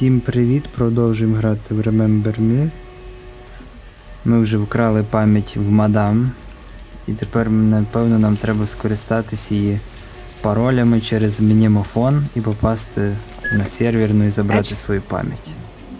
Всім привіт! Продовжуємо грати в Remember Me. Ми вже вкрали пам'ять в мадам. І тепер, напевно, нам треба скористатися її паролями через мінімофон і попасти на серверну і забрати свою пам'ять.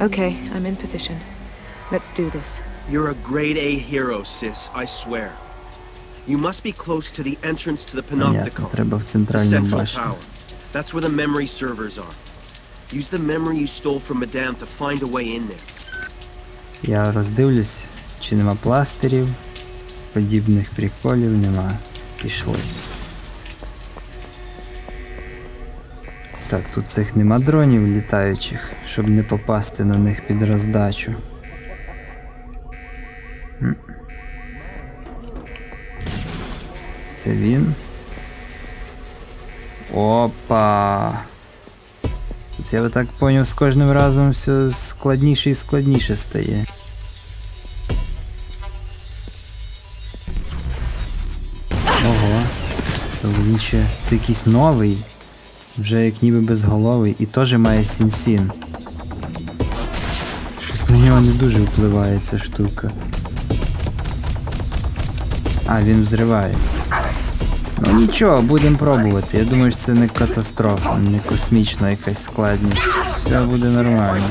Okay, I'm in position. Let's do this. You're a grade A hero, sis, I swear. You must be close to the entrance to the Panopticon, треба в the центральну central башню. tower. That's where the memory servers are. Use the memory you stole from Madame to find a way in there. Я роздивлюсь, чи нема пластирів, подібних приколів нема. Пішли. Так, тут цих нема дронів літаючих, щоб не попасти на них під роздачу. Це він. Опа. Я би так поняв, з кожним разом все складніше і складніше стає. Ого. То він ще. Це якийсь новий. Вже як ніби безголовий і теж має сін-сін. Щось на нього не дуже впливає ця штука. А, він взривається. Ну нічого, будемо пробувати. Я думаю, що це не катастрофа, не космічна якась складність. Все буде нормально.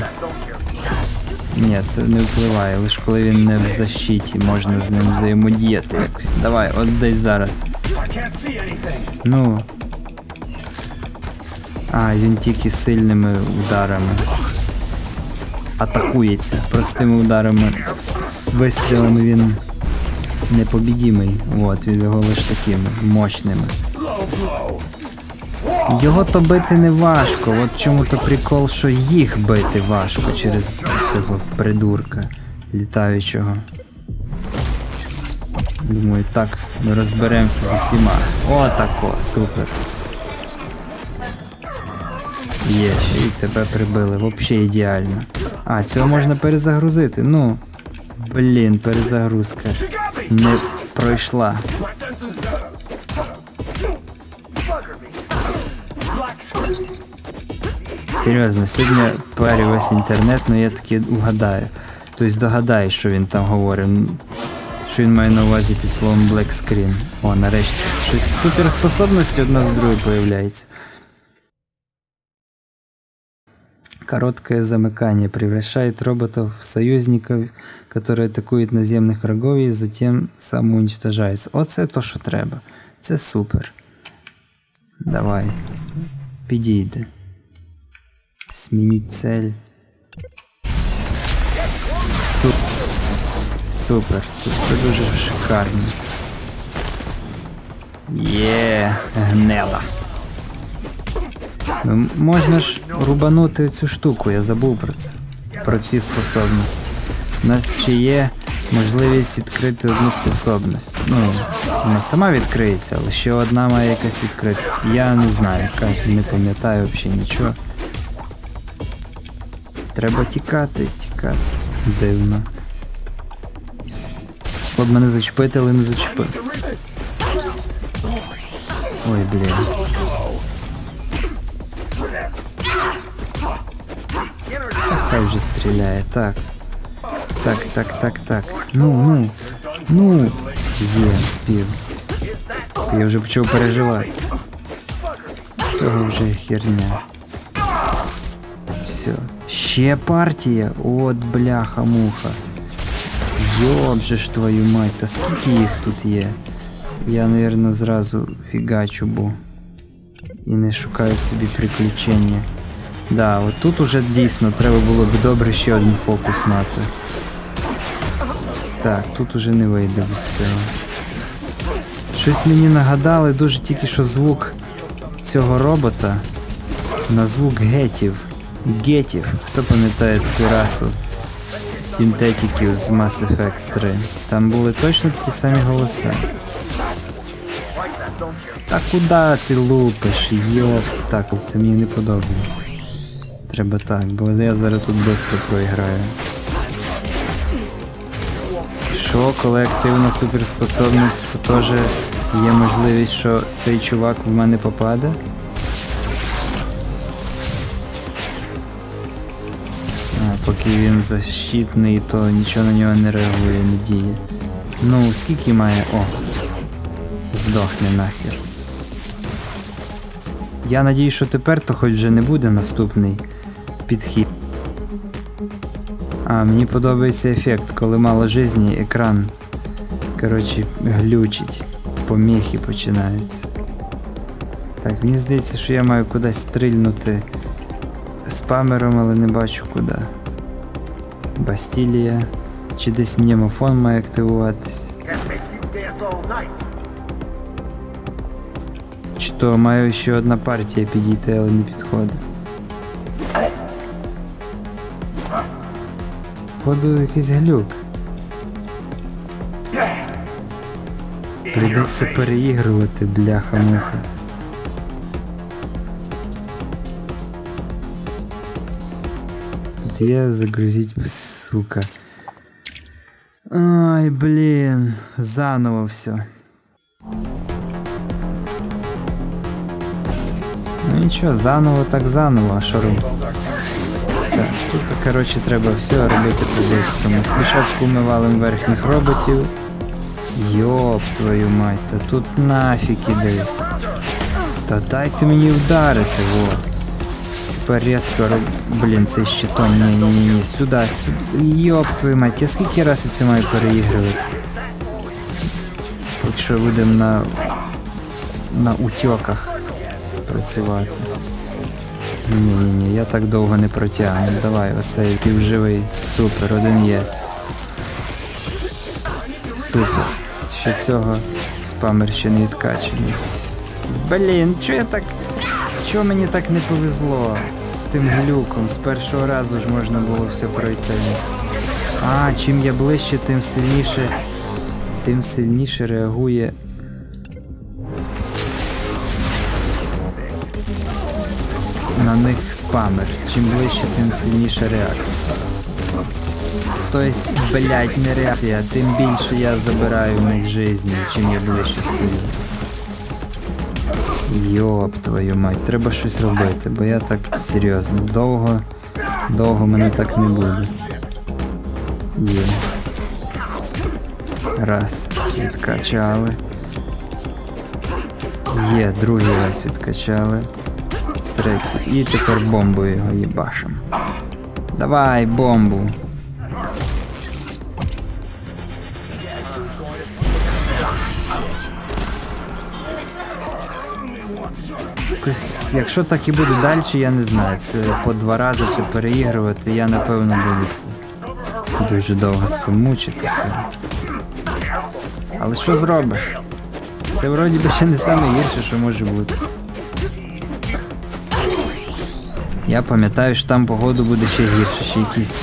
Ні, це не впливає, лише коли він не в защиті, можна з ним взаємодіяти якось. Давай, от десь зараз. Ну. А, він тільки сильними ударами. Атакується. Простими ударами. З, вистрілами він непобідімий. От, він його лише такими мощними. Його то бити не важко, от чому то прикол, що їх бити важко через цього придурка літаючого. Думаю, так ми розберемося з усіма. Отако, супер. Є, ще й тебе прибили, взагалі ідеально. А, цього можна перезагрузити. Ну. Блін, перезагрузка. Не пройшла. Серйозно, сьогодні парю весь інтернет, але я таки угадаю. Тобто догадаю, що він там говорить. Що він має на увазі під словом Black Screen. О, нарешті. Щось суперспособності одна з другої появляється. Короткое замыкание превращает роботов в союзников, которые атакують наземних врагов і затем самоуничтожаються. Оце то, що треба. Це супер. Давай. Підійде. Змініть цель. Су- Супер. Це все дуже шикарно. Є, гнела. Можна ж рубанути цю штуку, я забув про це. Про ці способності. У нас ще є можливість відкрити одну способність. Ну, вона сама відкриється, але ще одна має якась відкритися. Я не знаю, яка, не пам'ятаю взагалі нічого. Треба тікати, тікати. Дивно. От мене зачепити, але не зачепив. Ой, блін. Хай вже стріляє, так. Так, так, так, так. Ну, ну. Ну. Є, спів. Та я вже почав переживати. Цього вже херня. Все. Ще партія? От бляха-муха. Йоб же ж твою мать, та скільки їх тут є? Я, напевно, зразу фігачу бо. І не шукаю собі приключення. Да, от тут уже дійсно треба було б добре ще один фокус мати. Так, тут уже не вийде без цього. Щось мені нагадали дуже тільки що звук цього робота на звук гетів. Гетів. Хто пам'ятає таку расу синтетиків з Mass Effect 3? Там були точно такі самі голоси. Та куди ти лупиш? Йоп. Так, це мені не подобається. Треба так, бо я зараз тут швидко проіграю. Що, коли активна суперспособність, то теж є можливість, що цей чувак в мене попаде? поки він защитний, то нічого на нього не реагує, не діє. Ну, скільки має. О! Здохне нахер. Я надію, що тепер то хоч вже не буде наступний підхід. А, мені подобається ефект, коли мало жизні, екран. Коротше, глючить. Поміхи починаються. Так, мені здається, що я маю кудись стрільнути спамером, але не бачу куди. Бастілія. Чи десь мнемофон має активуватись. Чи то маю ще одна партія підійти, але не підходить. Походу якийсь глюк. Прийдеться переігрувати, бляха-муха. Тут є загрузить, сука. Ай, блін, заново все. Ну нічого, заново так заново, а що робити? Коротше, треба все робити по-бистрому. Спочатку ми валим верхніх роботів. Йоп твою мать, та тут нафіг іде. Та дайте мені вдарити, во. Тепер різко роб... Блін, цей щитом. Ні, ні, ні, ні. Сюди, сюди. Йоп твою мать, я скільки раз я це маю переігрувати? Поки що будемо на. на утьоках працювати. Ні, ні, ні, я так довго не протягну. Давай, оцей півживий. Супер, один є. Супер. Ще цього спамер ще не. Блін, чо я так. Чого мені так не повезло з тим глюком? З першого разу ж можна було все пройти. А, чим я ближче, тим сильніше. Тим сильніше реагує. Них спамер. Чим ближче, тим сильніша реакція. Тобто, блять, не реакція, тим більше я забираю в них жизни, чим я ближче стою. Йоп твою мать, треба щось робити, бо я так серйозно. Довго, довго мене так не буде. Є. Раз, відкачали. Є, другий раз відкачали. Третій. І тепер бомбою його їбашим. Давай, бомбу. Якось, якщо так і буде далі, я не знаю. Це по два рази це переігрувати, я напевно буду дуже довго з цим мучитися. Але що зробиш? Це вроді би ще не саме гірше, що може бути. Я пам'ятаю, що там погоду буде ще гірше, ще якісь.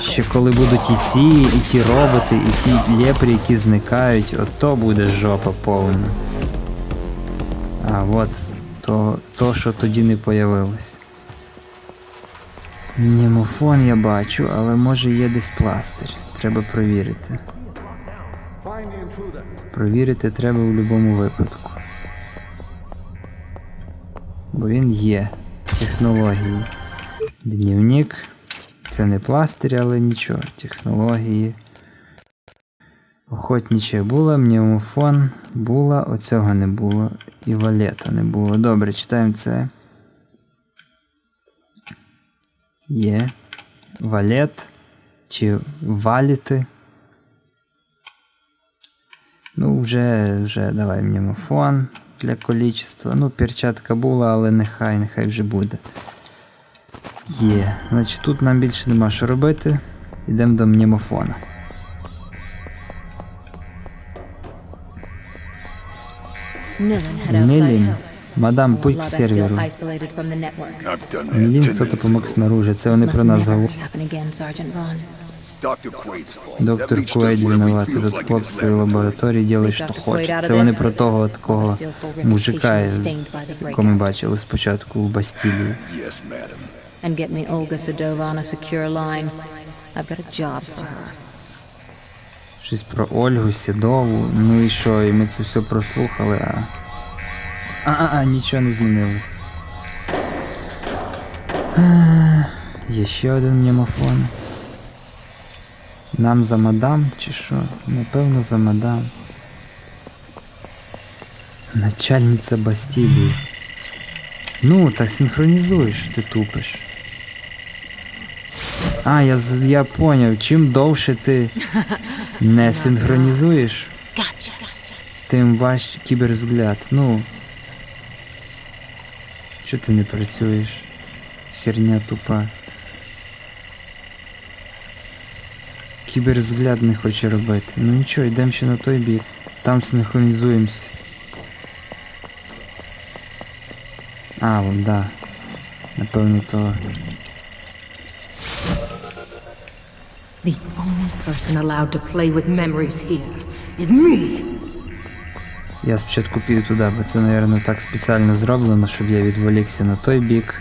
Ще коли будуть і ці, і ті роботи, і ті лєпрі, які зникають, от то буде жопа повна. А от то, то що тоді не появилось. Німофон я бачу, але може є десь пластир. Треба провірити. Провірити треба в будь-якому випадку. Бо він є. Технології. Дневник. Це не пластир, але нічого. Технології. Охотниче було, мнемофон було, оцього не було. І валета не було. Добре, читаємо це. Є. Валет. Чи валіти. Ну, вже, вже давай мнемофон для количества. Ну, перчатка була, але нехай, нехай вже буде. Є. Значить тут нам більше нема що робити. Йдемо до мнемофона. Нелін. Мадам, путь к серверу. Нелін, хто допомог снаружи. Це вони про нас говорять. Доктор Куейд like in хлопці his в laboratory. лабораторії ділить, що хоче. Це вони про того такого мужика, якого ми бачили спочатку в Бастілії. Yes, madam. And get me Olga Sedova on a secure line. I've got a job for her. Щось про Ольгу, Сідову. Ну і що, і ми це все прослухали, а. А, а, а нічого не змінилось. А, Є ще один мнемофон. Нам за мадам чи що? Напевно за мадам. Начальниця Бастілії. Ну, так синхронізуєш, ти тупиш. А, я, я поняв, чим довше ти не синхронізуєш, тим ваш кіберзгляд. Ну. Чого ти не працюєш? Херня тупа. Кіберзгляд не хоче робити. Ну нічого, йдемо ще на той бік. Там синхронізуємось. А, вон, да. Напевно, то. The only person allowed to play with memories here is me. Я спочатку піду туди, бо це, мабуть, так спеціально зроблено, щоб я відволікся на той бік.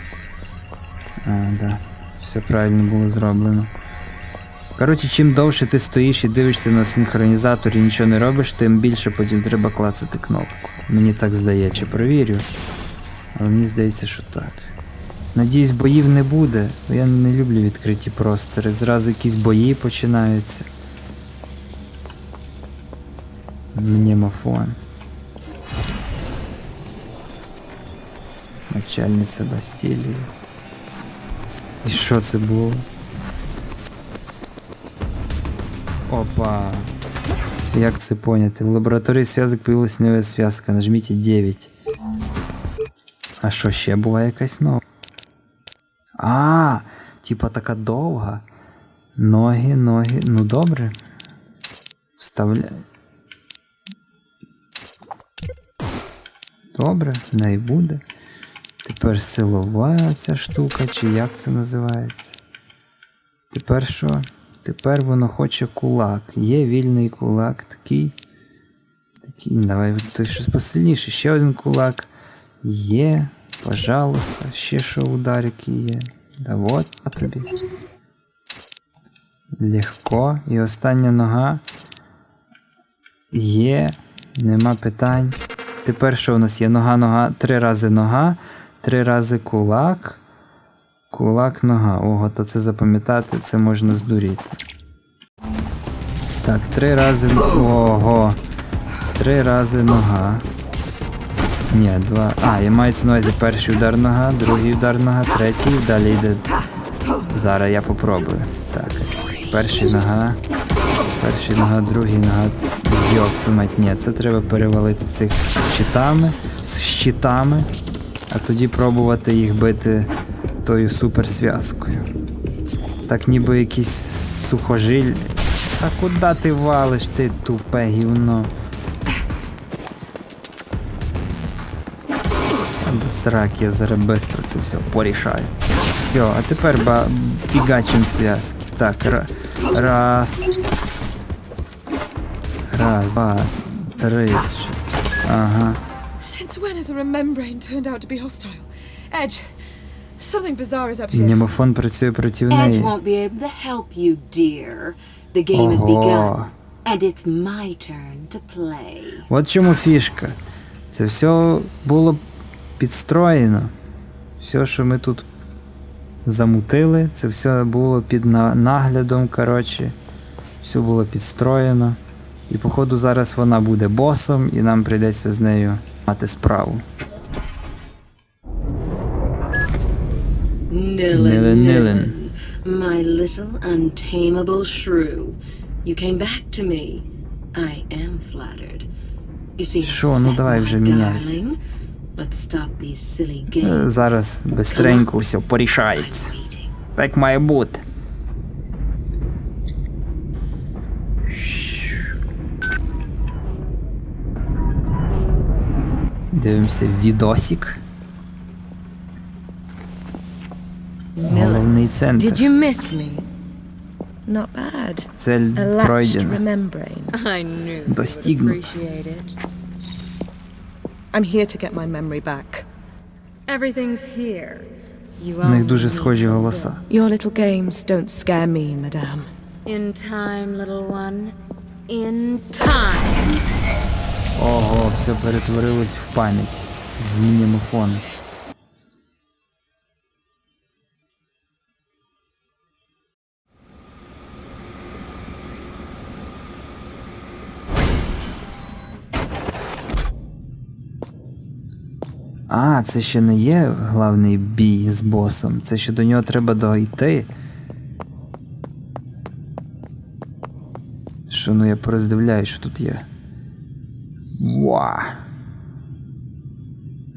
А, да. Все правильно було зроблено. Коротше, чим довше ти стоїш і дивишся на синхронізатор і нічого не робиш, тим більше потім треба клацати кнопку. Мені так здається, провірю. Але мені здається, що так. Надіюсь, боїв не буде, бо я не люблю відкриті простори. Зразу якісь бої починаються. Мнемофон. Начальниця Бастілії. І що це було? Опа. Як це поняти? В лабораторії зв'язок появилась нова зв'язка. Нажміть 9. А що ще була якась нова? А, типа така довга. Ноги, ноги. Ну добре. Вставляй. Добре, не буде. Тепер силова ця штука, чи як це називається? Тепер що? Тепер воно хоче кулак. Є вільний кулак, такий. Такий, давай той щось посильніше. Ще один кулак. Є. Пожалуйста. Ще що ударики є. Да вот а тобі. Легко. І остання нога. Є. Нема питань. Тепер що у нас є? Нога, нога, три рази нога, три рази кулак. Кулак, нога. Ого, то це запам'ятати, це можна здуріти. Так, три рази. Ого. Три рази нога. Ні, два. А, я маю на увазі перший удар нога, другий удар нога, третій, далі йде. Зараз я попробую. Так. Перший нога. Перший нога, другий нога. Йоп, мать, ні, це треба перевалити цих з щитами, з щитами, а тоді пробувати їх бити тою суперзв'язкою. Так ніби якийсь сухожиль. А куди ти валиш, ти тупе гівно? Сраки, я зараз бистро це все порішаю. Все, а тепер ба фігачим зв'язки. Так, ра- раз. Раз, два, три. Ага. Since when has a remembrane turned out to be hostile? Edge, something bizarre is up here. Мнемофон працює проти Edge неї. won't be able to help you, dear. The game has Ого. begun, and it's my turn to play. От чому фішка. Це все було підстроєно. Все, що ми тут замутили, це все було під наглядом, коротше. Все було підстроєно. І походу зараз вона буде босом, і нам прийдеться з нею мати справу. Nilin, Nilin, Nilin. my little untamable shrew. You came back to me. I am flattered. You seem Що, ну давай вже міняйся. Е. Зараз бистренько все порішається. Так має бути. Дивимося відосик. Головний Did центр. you miss me? Not bad. Цель A latched пройдена. remembrane. I knew you'd Достигнуто. appreciate it. I'm here to get my memory back. Everything's here. You У них only дуже need схожі to голоса. Your little games don't scare me, madame. look. In time, little one. In time. Ого, все перетворилось в пам'ять. В мнемофон. А, це ще не є главний бій з босом. Це ще до нього треба дойти. Що ну я пороздивляю, що тут є. Ва.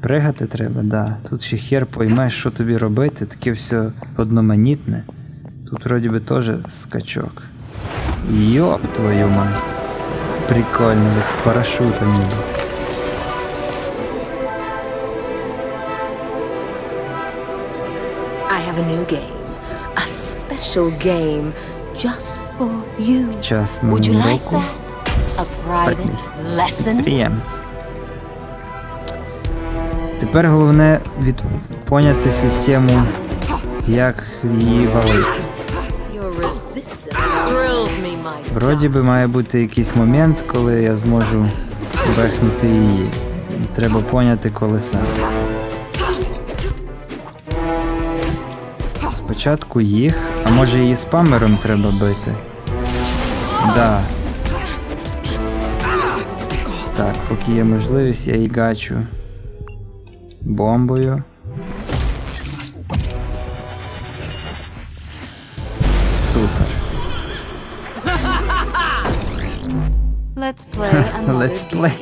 Пригати треба, да. Тут ще хер поймеш, що тобі робити, таке все одноманітне. Тут вроді би теж скачок. Йоп твою мать. Прикольно, як з парашутом ніби. I have a new game. A special game just for you. Час Would you like that? A private lesson? Підприємець. Тепер головне від... поняти систему, як її валити. Your resistance thrills me, my Вроді би має бути якийсь момент, коли я зможу вехнути її. Треба поняти коли саме. Спочатку їх, а може її спамером треба бити? Да. Так, поки є можливість, я її гачу бомбою. Супер. Let's play Let's play.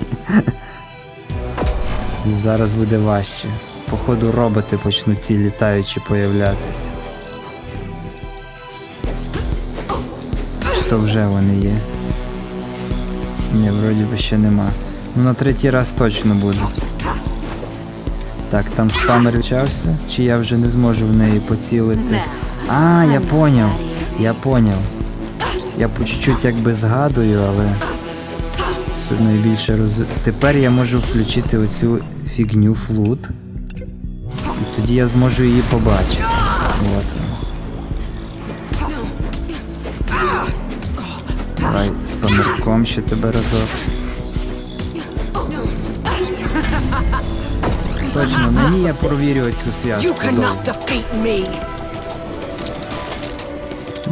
Зараз буде важче. Походу роботи почнуть ці літаючі появлятися. Що вже вони є? Ні, вроді би ще нема. Ну на третій раз точно будуть. Так, там спамер почався, чи я вже не зможу в неї поцілити. А, я поняв. Я поняв. Я по чуть-чуть якби згадую, але все одно я більше роз... Тепер я можу включити оцю фігню флут. І тоді я зможу її побачити. От. Давай з помірком ще тебе разок. Точно, на ній я провірю цю зв'язку.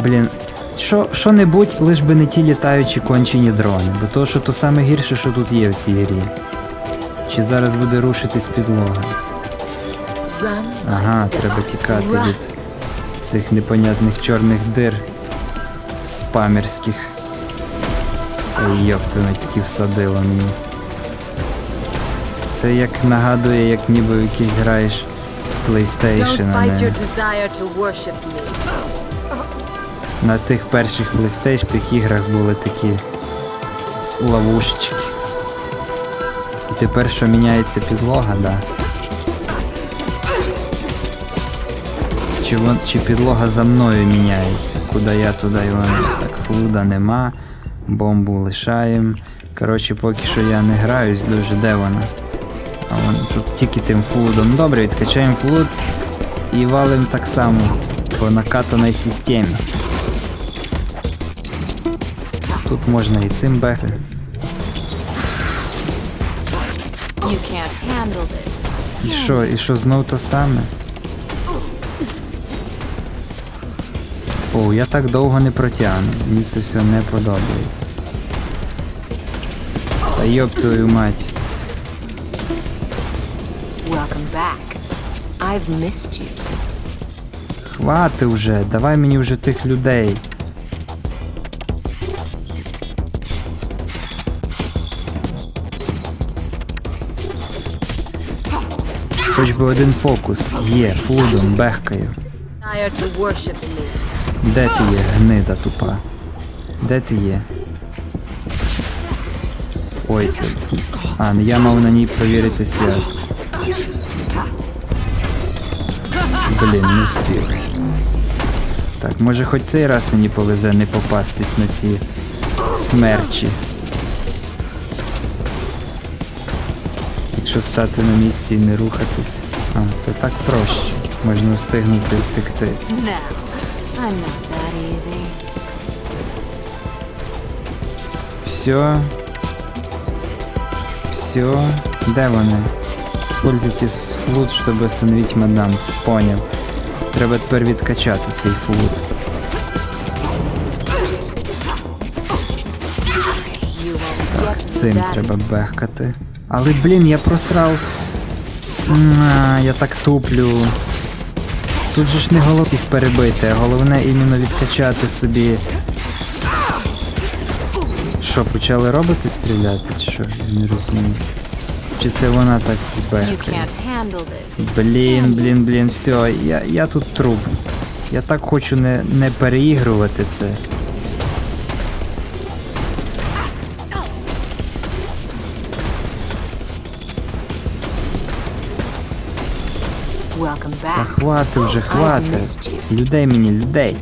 Блін, що, що-небудь, лиш би не ті літаючі кончені дрони, бо то, що то саме гірше, що тут є в цій грі. Чи зараз буде рушитись підлога? Ага, треба тікати від цих непонятних чорних дир спамерських. Ой, Йопту, такі всадило мені. Це як нагадує, як ніби в якийсь граєш PlayStation, а не... На тих перших PlayStation іграх були такі ловушечки. І тепер що міняється підлога, да. Чи, вон, чи підлога за мною міняється? Куди я, туди і вона. Так, флуда нема, бомбу лишаємо. Коротше, поки що я не граюсь дуже, де вона? А вона тут тільки тим флудом. Добре, відкачаємо флуд і валим так само по накатаній системі. Тут можна і цим бехти. І що, і що знов то саме? О, я так довго не протягну. Мені це все не подобається. Та йоб твою мать. Welcome back. I've missed you. Хвати вже, давай мені вже тих людей. Хоч би один фокус. Є, флудом, бехкаю. Desire to worship me. Де ти є, гнида тупа? Де ти є? Ой, це. А, я мав на ній провірити зв'язку. Блін, не встиг. Так, може хоч цей раз мені повезе не попастись на ці смерчі. Якщо стати на місці і не рухатись. А, то так проще. Можна встигнути втекти. I'm not that easy. Все. Все. Де вони? Используйте флут, чтобы остановить мадам. Понял. Треба тепер відкачати цей флут. Цим треба бехкати. Але блін, я просрав я так туплю. Тут же ж не головне їх перебити, а головне іменно відкачати собі. Що, почали роботи стріляти, чи що? Я не розумію. Чи це вона так бехає? Блін, блін, блін, все, я, я тут труп. Я так хочу не, не переігрувати це. Та хвати вже, I хвати. Людей мені, людей.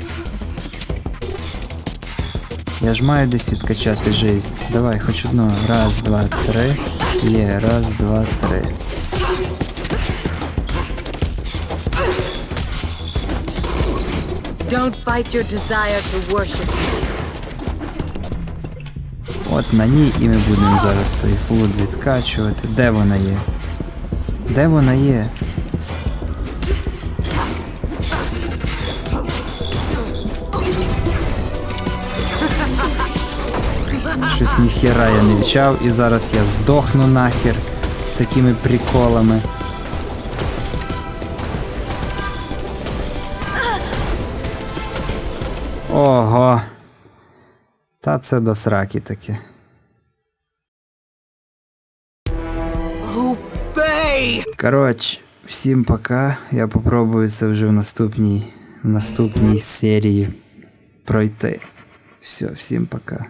Я ж маю десь відкачати жизнь. Давай, хоч одного. Раз, два, три. Є, раз, два, три. Don't fight your desire to worship. От на ній і ми будемо зараз той флут відкачувати. Де вона є? Де вона є? Щось ніхера я не відчав і зараз я здохну нахер з такими приколами. Ого. Та це до сраки таке. Коротше, всім пока. Я попробую це вже в наступній, в наступній серії пройти. Все, всім пока.